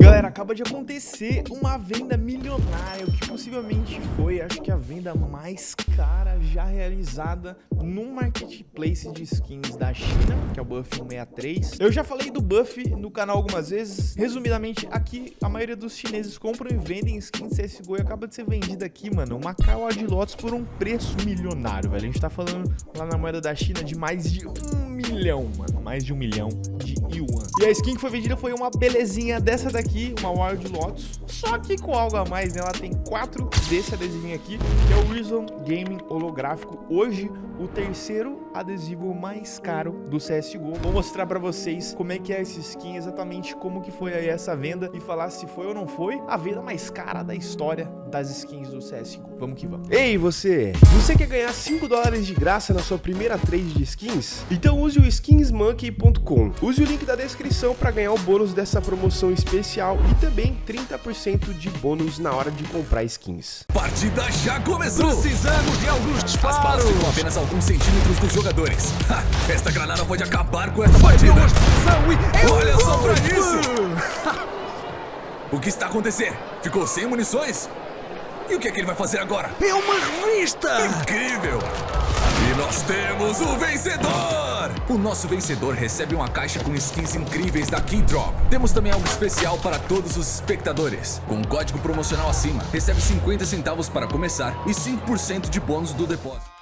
Galera, acaba de acontecer uma venda milionária, o que possivelmente foi, acho que a venda mais cara já realizada num marketplace de skins da China, que é o Buff 163. Eu já falei do Buff no canal algumas vezes, resumidamente, aqui a maioria dos chineses compram e vendem skins CSGO e acaba de ser vendida aqui, mano, uma Kawa de lotes por um preço milionário, velho. A gente tá falando lá na moeda da China de mais de um milhão, mano, mais de um milhão de yuan. E a skin que foi vendida foi uma belezinha dessa daqui, uma Wild Lotus, só que com algo a mais, né? Ela tem quatro desse adesivinho aqui, que é o Reason Gaming holográfico. Hoje, o terceiro adesivo mais caro do CSGO. Vou mostrar pra vocês como é que é essa skin, exatamente como que foi aí essa venda e falar se foi ou não foi a venda mais cara da história das skins do CSGO. Vamos que vamos. Ei, você! Você quer ganhar 5 dólares de graça na sua primeira trade de skins? Então use o skinsmonkey.com. Use o link da descrição para ganhar o bônus dessa promoção especial e também 30% de bônus na hora de comprar skins. Partida já começou! Precisamos de alguns As disparos! balas ficam apenas alguns centímetros dos jogadores. Ha, esta granada pode acabar com essa partida. Olha só pra isso! O que está acontecendo? Ficou sem munições? E o que é que ele vai fazer agora? É uma revista! Incrível! E nós temos o vencedor! O nosso vencedor recebe uma caixa com skins incríveis da Keydrop. Temos também algo especial para todos os espectadores. Com um código promocional acima, recebe 50 centavos para começar e 5% de bônus do depósito.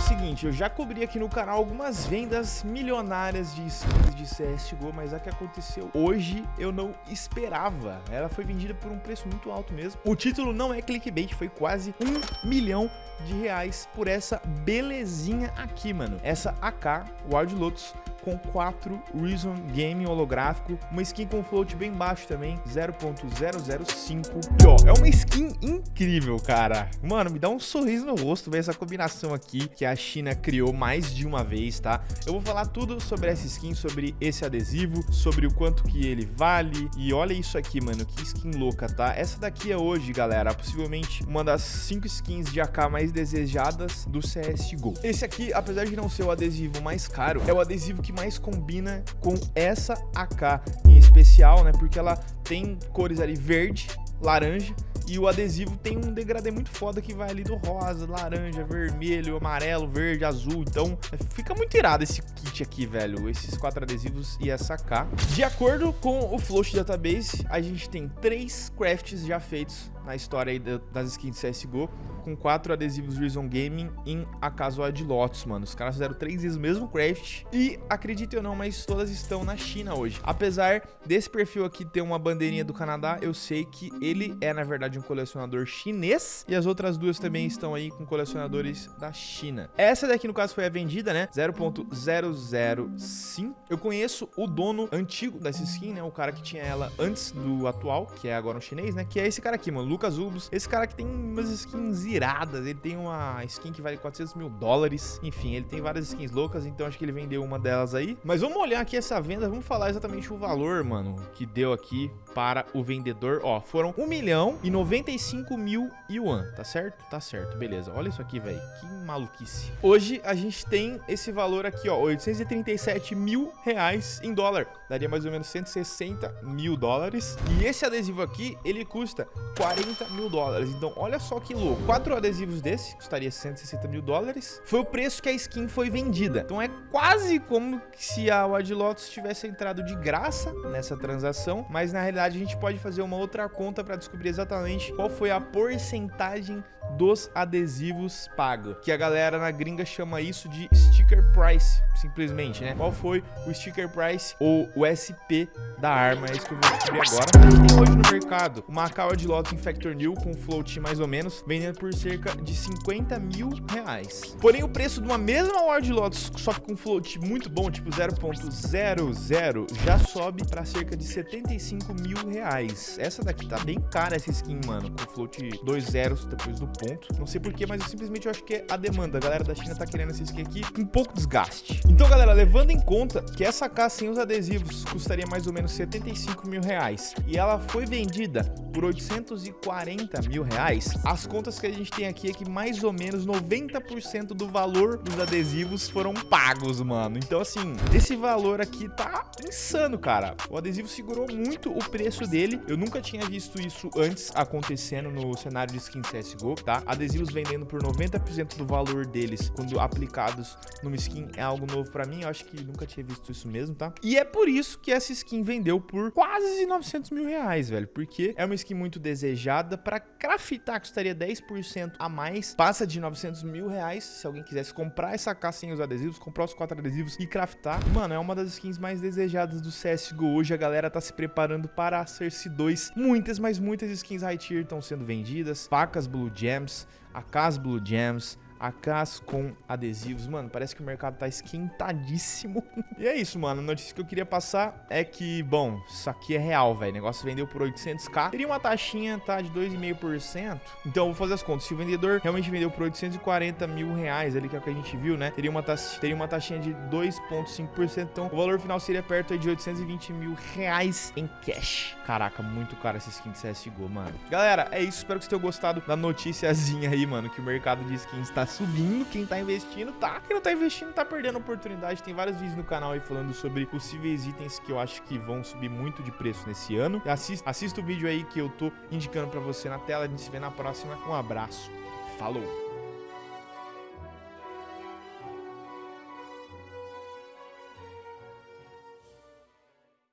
O seguinte, eu já cobri aqui no canal algumas vendas milionárias de skins de CSGO, mas a que aconteceu hoje eu não esperava. Ela foi vendida por um preço muito alto mesmo. O título não é clickbait, foi quase um milhão de reais por essa belezinha aqui, mano. Essa AK Wild Lotus com 4 Reason Game holográfico, uma skin com float bem baixo também, 0.005. E ó, é uma skin incrível, cara. Mano, me dá um sorriso no rosto ver essa combinação aqui que a China criou mais de uma vez, tá? Eu vou falar tudo sobre essa skin, sobre esse adesivo, sobre o quanto que ele vale. E olha isso aqui, mano, que skin louca, tá? Essa daqui é hoje, galera, possivelmente uma das 5 skins de AK mais desejadas do CSGO. Esse aqui, apesar de não ser o adesivo mais caro, é o adesivo que mais combina com essa AK em especial, né? Porque ela tem cores ali verde, laranja e o adesivo tem um degradê muito foda que vai ali do rosa, laranja, vermelho, amarelo, verde, azul. Então fica muito irado esse kit aqui, velho. Esses quatro adesivos e essa AK. De acordo com o Float Database, a gente tem três crafts já feitos na história aí das skins CSGO, com quatro adesivos Reason Gaming em a Casual Lotus, mano. Os caras fizeram três vezes o mesmo craft e, acredite ou não, mas todas estão na China hoje. Apesar desse perfil aqui ter uma bandeirinha do Canadá, eu sei que ele é, na verdade, um colecionador chinês e as outras duas também estão aí com colecionadores da China. Essa daqui, no caso, foi a vendida, né? 0.005. Eu conheço o dono antigo dessa skin, né? O cara que tinha ela antes do atual, que é agora um chinês, né? Que é esse cara aqui, mano, Lucas Ubus. Esse cara que tem umas skins iradas, ele tem uma skin que vale 400 mil dólares. Enfim, ele tem várias skins loucas, então acho que ele vendeu uma delas aí. Mas vamos olhar aqui essa venda, vamos falar exatamente o valor, mano, que deu aqui para o vendedor. Ó, foram 1 milhão e 95 mil yuan, tá certo? Tá certo, beleza. Olha isso aqui, velho, que maluquice. Hoje a gente tem esse valor aqui, ó, 837 mil reais em dólar. Daria mais ou menos 160 mil dólares. E esse adesivo aqui, ele custa 40 mil dólares. Então, olha só que louco. Quatro adesivos desse custaria 160 mil dólares. Foi o preço que a skin foi vendida. Então, é quase como se a Wild Lotus tivesse entrado de graça nessa transação. Mas, na realidade, a gente pode fazer uma outra conta para descobrir exatamente qual foi a porcentagem dos adesivos pago. Que a galera na gringa chama isso de sticker price, simplesmente, né? Qual foi o sticker price ou o SP da arma? É isso que eu vou descobrir agora. Tem hoje no mercado uma AK de Lotus Infector New com float mais ou menos, vendendo por cerca de 50 mil reais. Porém, o preço de uma mesma Ward Lotus, só que com float muito bom, tipo 0.00, já sobe para cerca de 75 mil reais. Essa daqui tá bem cara, essa skin, mano, com float dois zeros depois do ponto. Não sei porquê, mas eu simplesmente acho que é a demanda. A galera da China tá querendo essa skin aqui com pouco desgaste. Então, galera, levando em conta que essa AK sem os adesivos custaria mais ou menos 75 mil reais e ela foi vendida por 840 mil reais, as contas que a gente tem aqui é que mais ou menos 90% do valor dos adesivos foram pagos, mano. Então, assim, esse valor aqui tá insano, cara. O adesivo segurou muito o preço dele. Eu nunca tinha visto isso antes acontecendo no cenário de skin CSGO, tá? Adesivos vendendo por 90% do valor deles quando aplicados numa skin é algo novo pra mim. Eu acho que nunca tinha visto isso mesmo, tá? E é por isso que essa skin vendeu por quase 900 mil reais, velho. Porque é uma skin muito desejada. Pra craftar custaria 10% a mais. Passa de 900 mil reais. Se alguém quisesse comprar essa AK sem os adesivos, comprar os quatro adesivos e craftar. Mano, é uma das skins mais desejadas do CSGO. Hoje a galera tá se preparando para a Cersei 2. Muitas, mas muitas skins high tier estão sendo vendidas. Facas Blue Gems, AKs Blue Gems, AKs com adesivos. Mano, parece que o mercado tá esquentadíssimo. e é isso, mano. A notícia que eu queria passar é que, bom, isso aqui é real, velho. O negócio vendeu por 800k. Teria uma taxinha, tá, de 2,5%. Então, vou fazer as contas. Se o vendedor realmente vendeu por 840 mil reais, ali que é o que a gente viu, né? Teria uma, taxa, teria uma taxinha de 2,5%. Então, o valor final seria perto aí de 820 mil reais em cash. Caraca, muito caro essa skin de CSGO, mano. Galera, é isso. Espero que vocês tenham gostado da noticiazinha aí, mano, que o mercado de skins tá subindo, quem tá investindo tá. Quem não tá investindo tá perdendo oportunidade. Tem vários vídeos no canal aí falando sobre possíveis itens que eu acho que vão subir muito de preço nesse ano. Assista, assista o vídeo aí que eu tô indicando pra você na tela. A gente se vê na próxima. Um abraço. Falou!